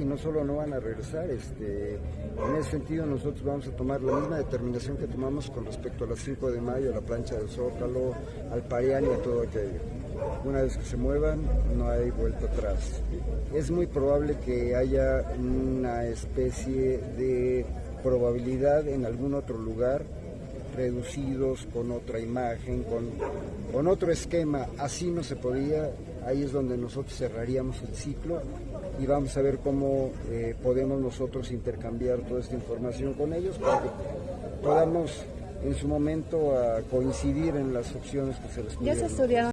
y no solo no van a regresar, este, en ese sentido nosotros vamos a tomar la misma determinación que tomamos con respecto a las 5 de mayo, a la plancha del Zócalo, al Parián y a todo aquello. Una vez que se muevan, no hay vuelta atrás. Es muy probable que haya una especie de probabilidad en algún otro lugar reducidos con otra imagen, con, con otro esquema. Así no se podía, ahí es donde nosotros cerraríamos el ciclo y vamos a ver cómo eh, podemos nosotros intercambiar toda esta información con ellos para que podamos en su momento a coincidir en las opciones que se les estudiaron